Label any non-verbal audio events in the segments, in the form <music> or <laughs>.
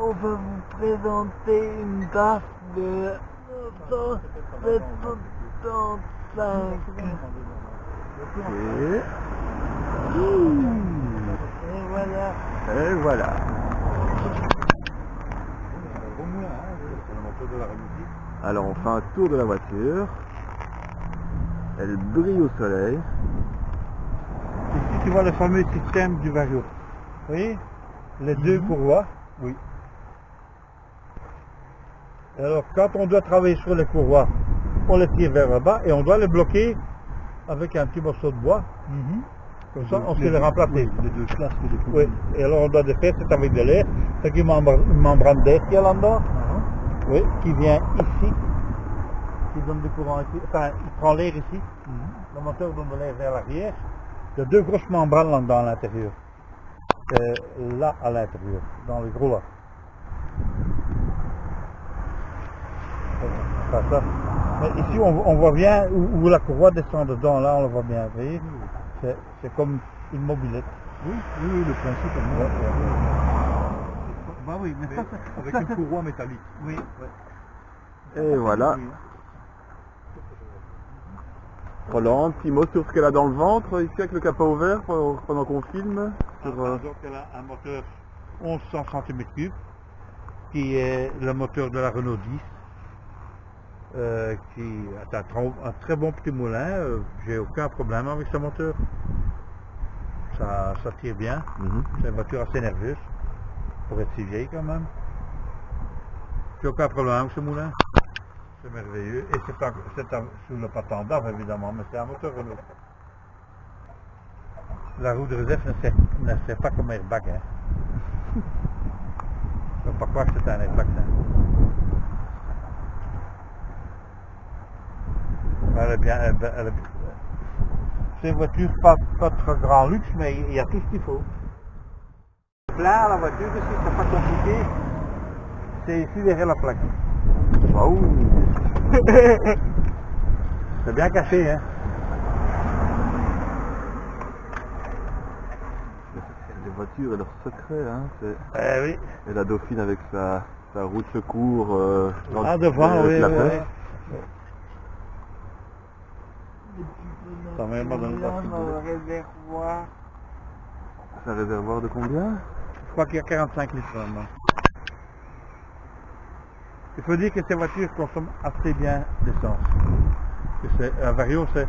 on va vous présenter une DAF de 1975. Et... Et voilà. Et voilà. Alors on fait un tour de la voiture. Elle brille au soleil. Ici, tu vois le fameux système du Vario. Vous voyez? Les deux courroies. Oui. Alors, quand on doit travailler sur les courroies, on les tire vers le bas et on doit les bloquer avec un petit morceau de bois. Comme ça, on sait les remplacer. Les deux classes que j'ai Oui. Et alors, on doit les faire, c'est avec de l'air. C'est une membrane, une membrane d'air qu'il y a là-dedans. Oui, qui vient ici, qui donne du courant ici, enfin, il prend l'air ici, le moteur donne de l'air vers l'arrière. Il y a deux grosses membranes là-dedans à l'intérieur. Euh, là, à l'intérieur, dans le gros là. Ça. Mais ici, on, on voit bien où, où la courroie descend dedans, là, on le voit bien, vous voyez C'est comme une mobilette. Oui, oui, oui, le principe est Ouais, ouais. Bah oui, mais ça, <laughs> avec une courroie métallique. Oui, Et voilà. Roland, un petit mot sur ce qu'elle a dans le ventre, ici avec le capot ouvert pour- pendant qu'on filme. Sur, euh, Donc elle a un moteur 1100 cm3 qui est le moteur de la Renault 10 euh, qui est un, un très bon petit moulin, euh, j'ai aucun problème avec ce moteur. Ça, ça tire bien, mhm. c'est une voiture assez nerveuse pour être si vieille quand même. J'ai aucun problème avec ce moulin. C'est merveilleux. Et c'est sous le patent d'ave évidemment, mais c'est un moteur Renault. La roue de réserve ne sert, ne sert pas comme airbag. Hein. Je ne pas croire que c'est un airbag. Elle est bien, elle, elle est- c'est une voiture pas, pas très grand luxe, mais il y a tout ce qu'il faut. Plein la voiture c'est pas compliqué. C'est ici derrière la plaque. Waouh <laughs> C'est bien caché, hein. Les voitures et leurs secrets, hein. Eh oui. Et la Dauphine avec sa, sa roue de secours. Euh, Ah, devant, avec oui, la oui, pêche. oui. Ça pas dans le réservoir. C'est un réservoir de combien? Je crois qu'il y a 45 litres maintenant. Il faut dire que ces voitures consomment assez bien d'essence. Un vario, c'est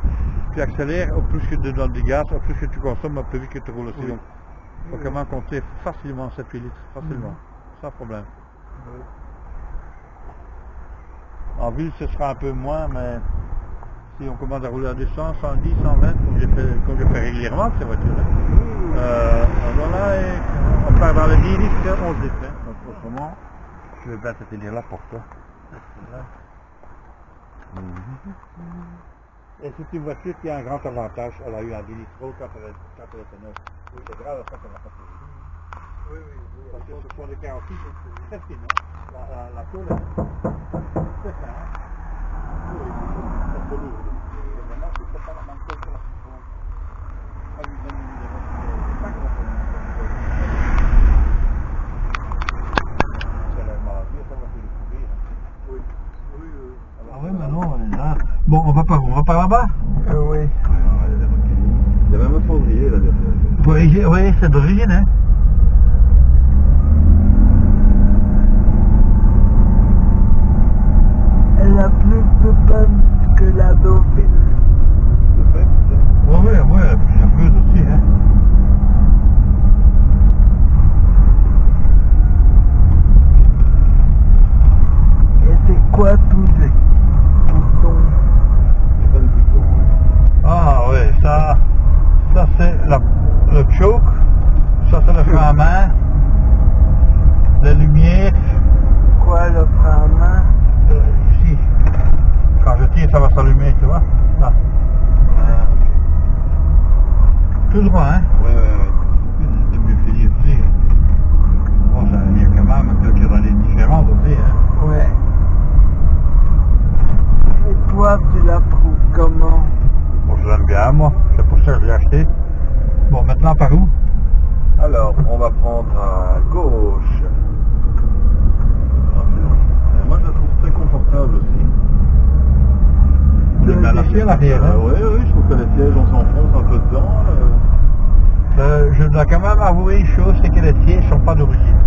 tu accélères, au plus que tu donnes du gaz, au plus que tu consommes, au plus vite que tu roules aussi. Oui. Donc, il faut quand même compter facilement 7-8 litres, facilement, sans problème. En ville, ce sera un peu moins, mais si on commence à rouler à 200, 110, 120, comme je fais, comme je fais régulièrement ces voitures-là, euh, voilà, et on part dans les 10 litres, 11 litres. Hein. Donc autrement, je vais bien te tenir la porte. hein. Et c'est une voiture qui a un grand avantage. Elle a eu un 10 litres quand elle, quand elle était neuve. Oui, c'est grave ça qu'elle n'a pas fait. Oui, oui, oui. Parce que ce sont des 46, c'est fine. Hein. La, la, la tôle, c'est fin. Hein. Bon, on va par, on va par là-bas Euh, oui. Il y a même un cendrier là derrière. Oui, oui c'est d'origine, hein. Que la Dauphine. ça va s'allumer, tu vois. Là. Ah, Tout droit, hein Ouais, ouais, ouais. C'est mieux fini hein. aussi. Bon, ça mieux quand même, hein, quelques années différentes aussi, hein. Ouais. Et toi, tu la trouves comment? Bon, je l'aime bien, moi. C'est pour ça que je l'ai acheté. Bon, maintenant, par où? Alors, on va prendre à gauche. Ah, moi, je la trouve très confortable aussi l'arrière. Euh, hein. oui, oui, je trouve que les sièges, on s'enfonce un peu dedans. euh. Euh, je dois quand même avouer une chose, c'est que les sièges sont pas d'origine.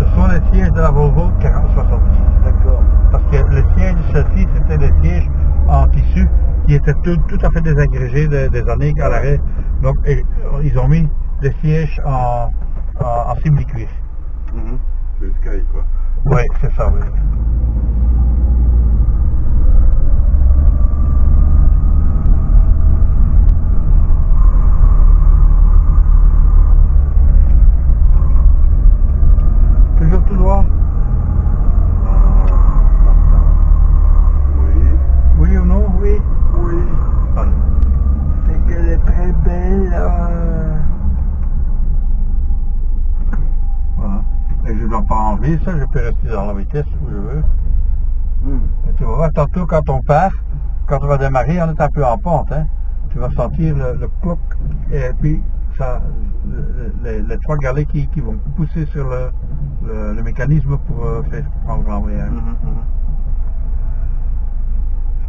Ce sont les sièges de la Volvo 4070. D'accord. Parce que les sièges de celle-ci, c'était des sièges en tissu qui étaient tout, tout à fait désagrégés des, des années à l'arrêt. Donc et, ils ont mis des sièges en, en, en simili-cuir. Mhm. C'est le Sky, quoi. Oui, c'est ça, oui. Toujours tout droit Oui. Oui ou non Oui. Oui, Allez. c'est qu'elle est très belle. euh, Voilà. Et je ne ça, je peux rester dans la vitesse où je veux. Et tu vas voir, tantôt quand on part, quand on va démarrer, on est un peu en pente. Hein. Tu vas sentir le, le cloc et puis ça, le- les, les trois galets qui, qui vont pousser sur le, mécanisme pour euh, faire prendre l'embrayage. Mhm.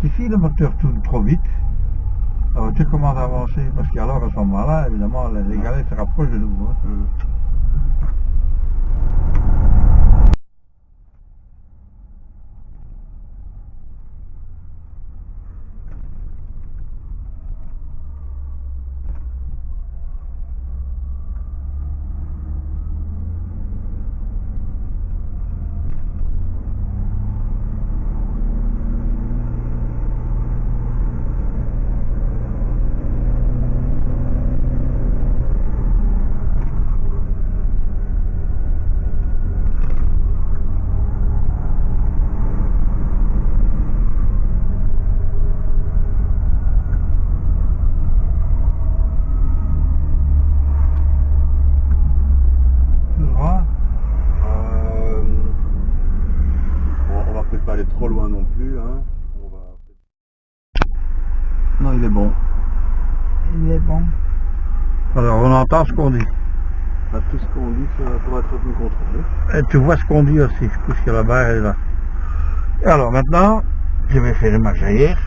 Ici, le moteur tourne trop vite. La voiture commence à avancer parce qu'alors à ce moment-là, évidemment, les, les galets se rapprochent de nous. hein. Mhm. Tout droit. Euh, bon, on va peut-être pas aller trop loin non plus. Hein. On va... Non, il est bon. Il est bon. Alors on entend ce qu'on dit. Bah, tout ce qu'on dit ça pourra être mieux contrôlé. Et tu vois ce qu'on dit aussi, puisque la barre est là. Et alors maintenant, je vais faire une marche arrière.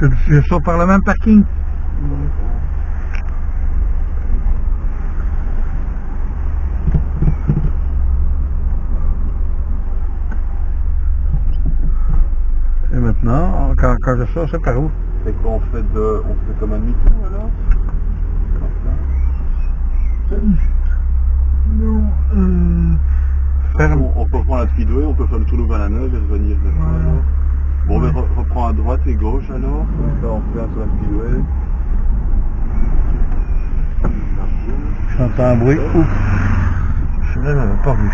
Je, je sors par le même parking. Maintenant, quand, quand je sors, c'est par où? Et quoi on fait de. On fait comme un demi-tour alors Non, euh, Ferme. on, on peut prendre la speedway, on peut faire le tour de Valaneuve et revenir vers Voilà. alors. Bon, mais re- reprends à droite et gauche alors. Comme ça on fait un sur la speedway. J'entends un bruit. Ouf. Je ne l'avais pas vu.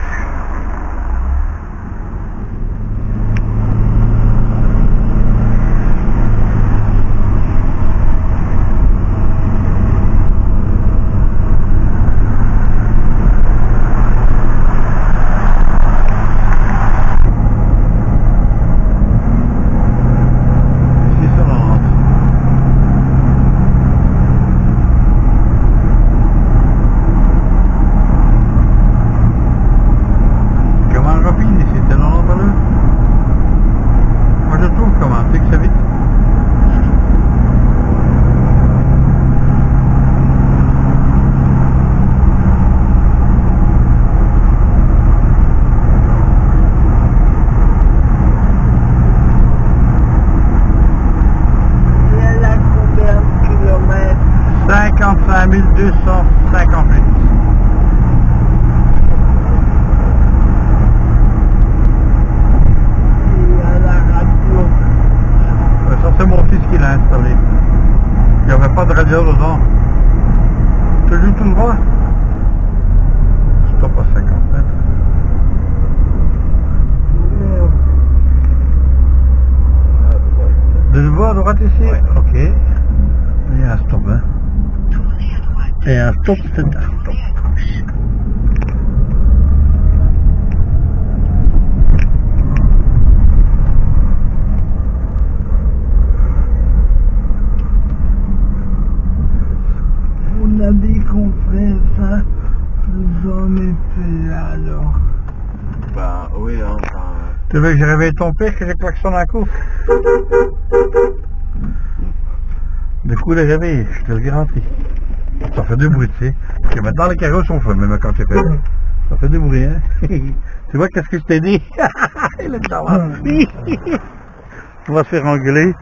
Ici, ça rentre. Comment rapide ici, c'est 90 à l'heure Moi je trouve comment, tu sais que c'est vite. il y a là combien de kilomètres 55 258. Il y a la radio. Euh, Ça c'est mon fils qui l'a installé. Il n'y avait pas de radio dedans. Toujours tout droit Stop à 50 mètres. Merde. De nouveau à droite ici Ok. Il y a un stop, hein. Et un stop, c'est un stop. On a dit qu'on ferait ça J'en étais là alors. Bah oui, hein, enfin... Tu veux que je réveille ton père que j'ai klaxonne un coup? Du coup, les réveillé, je te le garantis. Ça fait du bruit, tu sais. Parce que maintenant, les carreaux sont faits, même quand c'est fait. Ça fait du bruit, hein. <laughs> tu vois qu'est-ce que je t'ai dit? <laughs> Il est là. On va se faire engueuler.